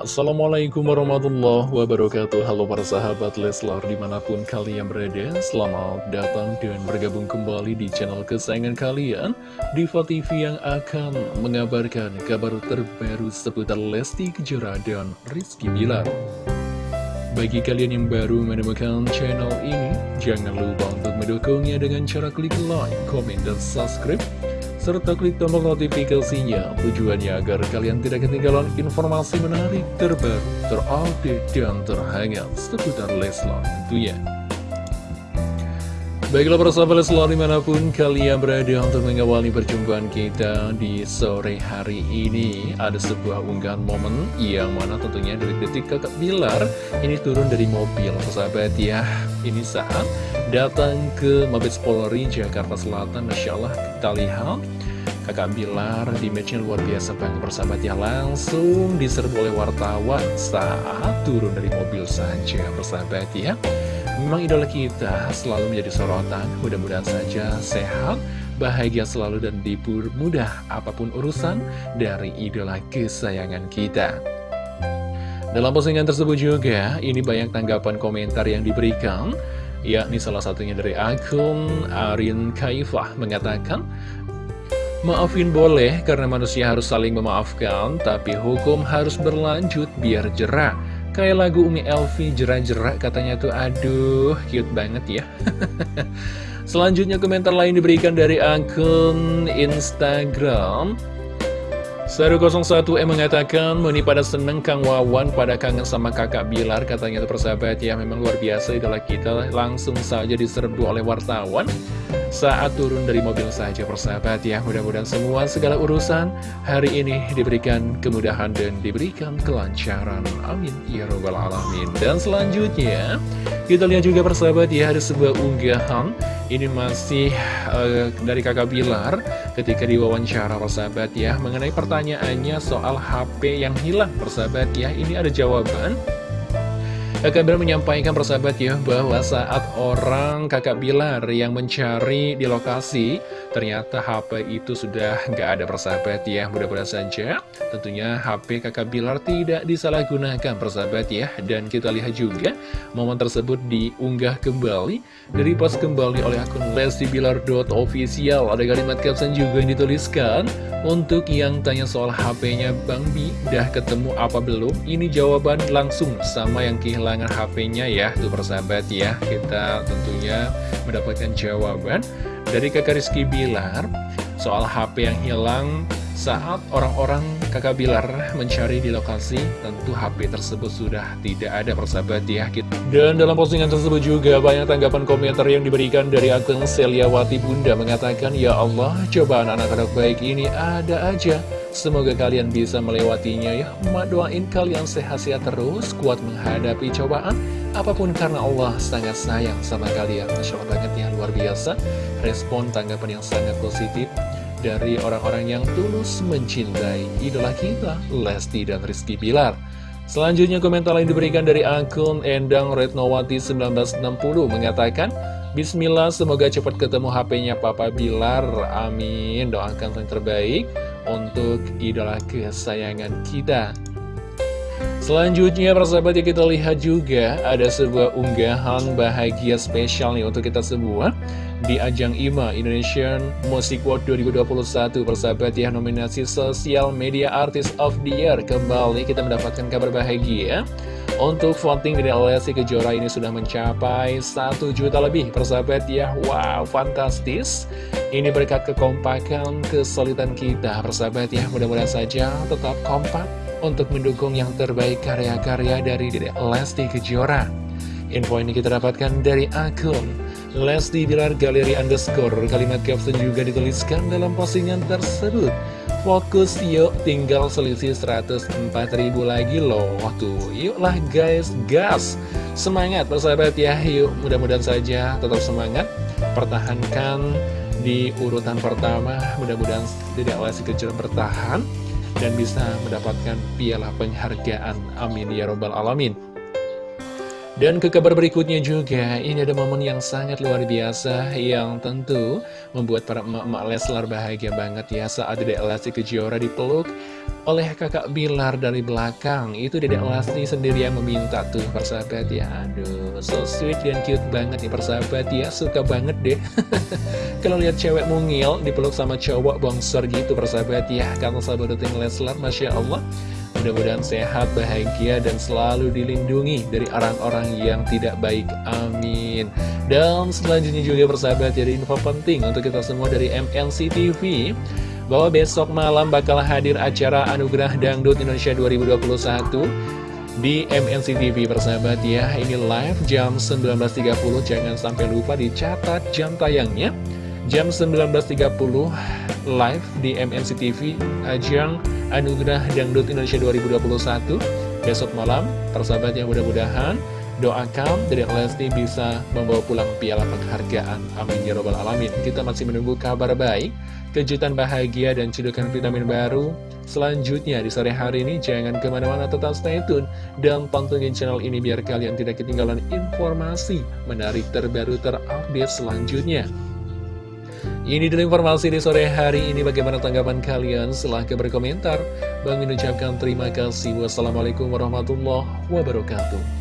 Assalamualaikum warahmatullahi wabarakatuh. Halo para sahabat Leslar di mana pun kalian berada Selamat datang dan bergabung kembali di channel kesayangan kalian Diva TV yang akan mengabarkan kabar terbaru seputar Lesti Kejora dan Rizky Bilar. Bagi kalian yang baru menemukan channel ini Jangan lupa untuk mendukungnya dengan cara klik like, komen, dan subscribe serta klik tombol notifikasinya tujuannya agar kalian tidak ketinggalan informasi menarik terbaru, terupdate, dan terhangat seputar Leslar tentunya. Baiklah para sahabat Leslar di mana pun kalian berada untuk mengawali perjumpaan kita di sore hari ini Ada sebuah unggahan momen yang mana tentunya dari detik kakak Bilar ini turun dari mobil sahabat ya. Ini saat datang ke Mabes Polri Jakarta Selatan Masya Allah kita lihat kakak Bilar di matchnya luar biasa banget persahabat ya langsung diserbu oleh wartawan saat turun dari mobil saja persahabat ya. Memang idola kita selalu menjadi sorotan mudah-mudahan saja sehat bahagia selalu dan mudah apa pun urusan dari idola kesayangan kita. Dalam postingan tersebut juga ini banyak tanggapan komentar yang diberikan yakni salah satunya dari akun Arin Kaifah mengatakan Maafin boleh karena manusia harus saling memaafkan, tapi hukum harus berlanjut biar jerak. Kayak lagu Umi Elvi jerak-jerak katanya tuh, aduh cute banget ya. Selanjutnya komentar lain diberikan dari akun Instagram Saru 01 M mengatakan, Meni pada seneng Kang Wawan pada kangen sama kakak Bilar, katanya itu persahabat ya, memang luar biasa itulah kita langsung saja diserbu oleh wartawan saat turun dari mobil saja persahabat ya. Mudah-mudahan semua segala urusan hari ini diberikan kemudahan dan diberikan kelancaran. Amin. Ya Rabbal Alamin. Dan selanjutnya, kita lihat juga persahabat ya, ada sebuah unggahan ini masih uh, dari kakak Bilar ketika diwawancara persahabat ya Mengenai pertanyaannya soal HP yang hilang persahabat ya. Ini ada jawaban. Kakak Bilar menyampaikan persahabat ya bahwa saat orang kakak Bilar yang mencari di lokasi. Ternyata HP itu sudah nggak ada persahabat ya. Mudah-mudahan saja tentunya HP kakak Bilar tidak disalahgunakan persahabat ya. Dan kita lihat juga momen tersebut diunggah kembali dari post kembali oleh akun lestibilar.official ada kalimat caption juga yang dituliskan untuk yang tanya soal HP-nya Bang Bi dah ketemu apa belum? Ini jawaban langsung sama yang kehilangan HP-nya ya Tuh persahabat ya. Kita tentunya mendapatkan jawaban Dari kakak Rizky Bilar Soal HP yang hilang saat orang-orang kakak Bilar mencari di lokasi, tentu HP tersebut sudah tidak ada persahabat ya. Dan dalam postingan tersebut juga banyak tanggapan komentar yang diberikan dari akun Seliawati Bunda mengatakan, Ya Allah, cobaan anak-anak baik ini ada aja. Semoga kalian bisa melewatinya ya. Emak doain kalian sehat-sehat terus, kuat menghadapi cobaan. Apa pun karena Allah sangat sayang sama kalian. Masya Allah banget ya, luar biasa. Respon tanggapan yang sangat positif dari orang-orang yang tulus mencintai idola kita, Lesti dan Rizky Bilar. Selanjutnya komentar lain diberikan dari akun Endang Retnowati 1960 mengatakan, Bismillah semoga cepat ketemu HP-nya Papa Bilar, amin, doakan yang terbaik untuk idola kesayangan kita. Selanjutnya persahabat ya kita lihat juga ada sebuah unggahan bahagia spesial nih untuk kita semua di ajang IMA Indonesian Music Award 2021 persahabat ya nominasi Social Media Artist of the Year kembali. Kita mendapatkan kabar bahagia. Untuk voting dari Lesti Kejora ini sudah mencapai 1 juta lebih persahabat ya. Wow fantastis. Ini berkat kekompakan kesulitan kita persahabat ya. Mudah-mudahan saja tetap kompak untuk mendukung yang terbaik karya-karya dari Lesti Kejora. Info ini kita dapatkan dari akun Lesti Bilar Galeri Underscore. Kalimat caption juga dituliskan dalam postingan tersebut. Fokus yuk tinggal selisih 104 ribu lagi loh. Tuh yuklah guys gas. Semangat persahabat ya. Yuk mudah-mudahan saja tetap semangat. Pertahankan di urutan pertama. Mudah-mudahan tidak Lesti kecil bertahan Dan bisa mendapatkan piala penghargaan. Amin ya robbal alamin Dan ke kabar berikutnya juga, ini ada momen yang sangat luar biasa yang tentu membuat para emak-emak Leslar bahagia banget ya saat Dedek Lesti Kejora dipeluk oleh kakak Bilar dari belakang. Itu Dedek Lesti sendiri yang meminta tuh persahabat ya. Aduh, so sweet dan cute banget nih persahabat ya. Suka banget deh. Kalau lihat cewek mungil dipeluk sama cowok bongsor gitu persahabat ya. Karena sahabat Leslar, Masya Allah. Mudah-mudahan sehat, bahagia, dan selalu dilindungi dari orang-orang yang tidak baik. Amin. Dan selanjutnya juga persahabat jadi info penting untuk kita semua dari MNC TV bahwa besok malam bakal hadir acara Anugerah Dangdut Indonesia 2021 di MNC TV persahabat ya ini live jam 19.30 jangan sampai lupa dicatat jam tayangnya jam 19.30 live di MNC TV ajang Anugerah Dangdut Indonesia 2021 Besok malam, persahabat yang mudah-mudahan Doakan dari Lesti bisa membawa pulang piala penghargaan. Amin ya robbal alamin. Kita masih menunggu kabar baik Kejutan bahagia dan cedukan vitamin baru Selanjutnya di sore hari ini. Jangan ke mana-mana tetap stay tune Dan pantengin channel ini biar kalian tidak ketinggalan informasi Menarik terbaru terupdate selanjutnya ini dulu informasi di sore hari ini. Bagaimana tanggapan kalian? Silahkan berkomentar. Bang ucapkan terima kasih. Wassalamualaikum warahmatullahi wabarakatuh.